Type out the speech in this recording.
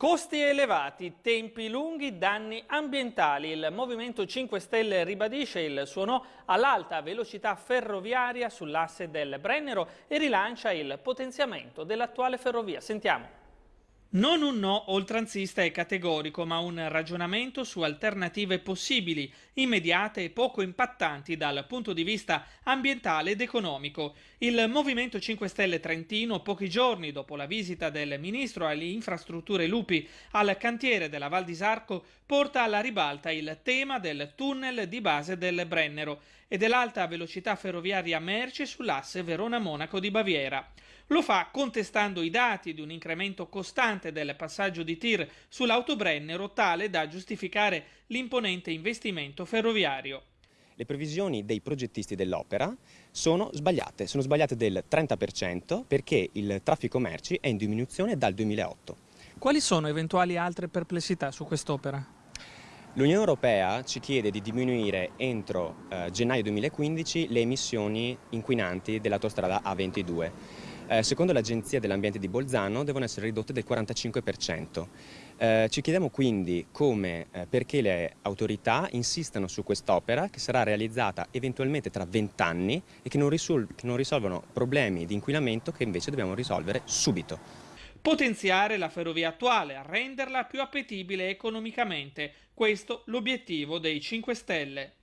Costi elevati, tempi lunghi, danni ambientali. Il Movimento 5 Stelle ribadisce il suo no all'alta velocità ferroviaria sull'asse del Brennero e rilancia il potenziamento dell'attuale ferrovia. Sentiamo. Non un no oltranzista e categorico, ma un ragionamento su alternative possibili, immediate e poco impattanti dal punto di vista ambientale ed economico. Il Movimento 5 Stelle Trentino, pochi giorni dopo la visita del ministro alle infrastrutture Lupi al cantiere della Val di Sarco, porta alla ribalta il tema del tunnel di base del Brennero e dell'alta velocità ferroviaria merci sull'asse Verona-Monaco di Baviera. Lo fa contestando i dati di un incremento costante del passaggio di tir sull'autobrennero tale da giustificare l'imponente investimento ferroviario. Le previsioni dei progettisti dell'opera sono sbagliate, sono sbagliate del 30% perché il traffico merci è in diminuzione dal 2008. Quali sono eventuali altre perplessità su quest'opera? L'Unione Europea ci chiede di diminuire entro eh, gennaio 2015 le emissioni inquinanti dell'autostrada A22 eh, secondo l'Agenzia dell'Ambiente di Bolzano devono essere ridotte del 45%. Eh, ci chiediamo quindi come, eh, perché le autorità insistano su quest'opera che sarà realizzata eventualmente tra 20 anni e che non, che non risolvono problemi di inquinamento che invece dobbiamo risolvere subito. Potenziare la ferrovia attuale, renderla più appetibile economicamente. Questo l'obiettivo dei 5 Stelle.